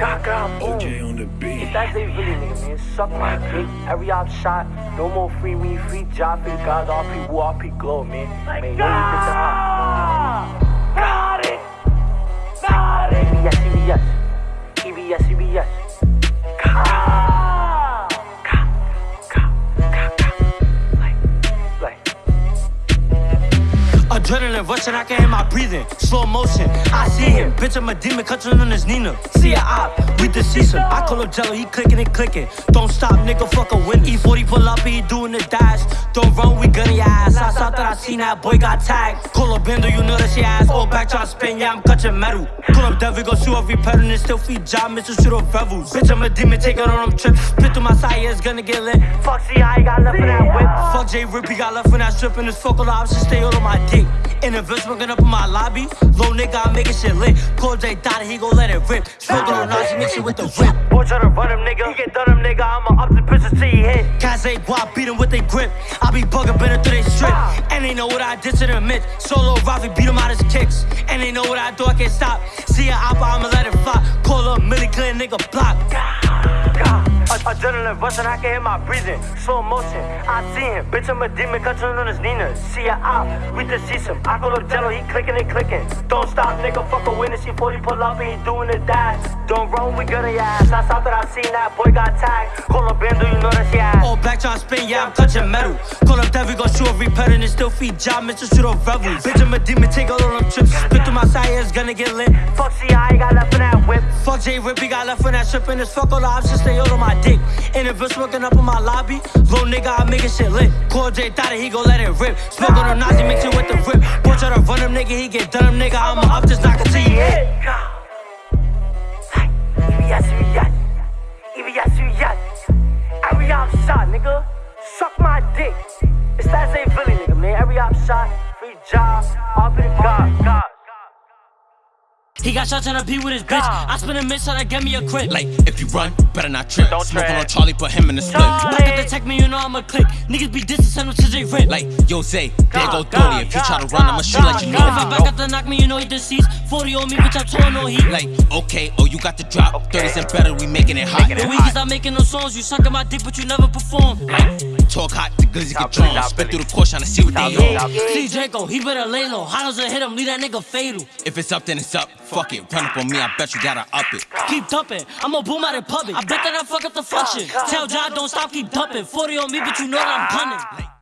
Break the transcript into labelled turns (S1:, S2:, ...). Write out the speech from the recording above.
S1: Gaga, boom.
S2: OJ on the beat.
S1: It's that they really nigga, man. Suck my dick. Every op shot. No more free me, free job, free guys, RP, woo, RP, glow, man. Man, no need to
S3: Adrenaline rushing, I can hear my breathing. Slow motion, I see him. Bitch, I'm a demon, catching on his Nina. See a op, we deceased him. I call him Jello, he clicking and clicking. Don't stop, nigga, fuck a win. E40 pull up, he doing the dash. Don't run, we gunning your ass. I saw that I seen that boy got tagged. Call up bender, you know that she ass. All back tryna spin, yeah, I'm catching metal. Pull up Dev, go shoot every pattern and still feed job, Mr. Shoot up revels. Bitch, I'm a demon, take it on them trips. Spit through my side, yeah, it's gonna get lit. Fuck, he got left in that whip. Fuck J Rip, he got left in that strip, and his the options stay all on my dick. In a smoking up in my lobby. Low nigga, I'm making shit lit. Call J Dot, he gon' let it rip. Smoking on Nazi, mix it with the whip. Boy, try to run him, nigga. He get done him, nigga. I'ma up the pitches till he hit. Cats ain't guap, beat him with they grip. I be bugging better through they strip. Ah. And they know what I did to them mitts. Solo Ravi beat him out his kicks. And they know what I do, I can't stop. See a oppa, I'ma let it fly. Call up Millie Clear, nigga block. Adrenaline rushing, I can hear my breathing. Slow motion, I see him. Bitch, I'm a demon, controlling on his Nina. See a op, ah, we deceased him. I call up Jello, he clicking and clicking. Don't stop, nigga, fuck a witness. He 40 pull up and he doing the dash. Don't run, we your ass. I saw that I seen that boy got tagged. Call up Bando, you know that she ass. All back tryna spin, yeah, I'm clutching metal. Call up Dev, we gon' shoot every pattern and still feed job, Mr. Shoot up rebels. Bitch, I'm a demon, take all of them trips. Spit through my side, it's gonna get lit. Fuck, see J Rip, he got left in that strip, and his fuck all the options stay all on my dick. And a bitch smoking up in my lobby. Little nigga, I'm making shit lit. Call J Dottie, he gon' let it rip. Smoke on the Nazi, mix it with the rip. Boy, try to run him, nigga, he get done him, nigga. I'ma up just knock until he hit.
S1: EBS, EBS. EBS, EBS. Every shot, nigga. Suck my dick.
S3: He got shots on a beat with his bitch. I spin a miss, so that get me a crit.
S4: Like, if you run, better not trip.
S1: Don't
S4: Smoking on Charlie, put him in the split.
S3: Back at the tech me, you know I'm a click. Niggas be dissing, send them to J Rip.
S4: Like, yo, Zay, there go
S1: God,
S4: Dolly. If you try to run, I'ma shoot like you know. If.
S3: I back at the knock me, you know he deceased. 40 on me, bitch, I'm throwing no heat.
S4: Like, okay, oh, you got the drop. 30s and better, we making it hot.
S3: The weakest I'm making no songs, you sucking my dick, but you never perform.
S4: Talk hot, the glizzy get
S1: drunk.
S4: Spit through the course, trying to see what they
S1: Top Billy,
S4: on.
S3: See Draco, he better lay low. Hollows will hit him, leave that nigga fatal.
S4: If it's up, then it's up. Fuck it, run up on me, I bet you gotta up it.
S3: Keep dumping, I'ma boom out in public. I bet that I fuck up the function. Tell John don't stop, keep dumping. 40 on me, but you know that I'm gunning.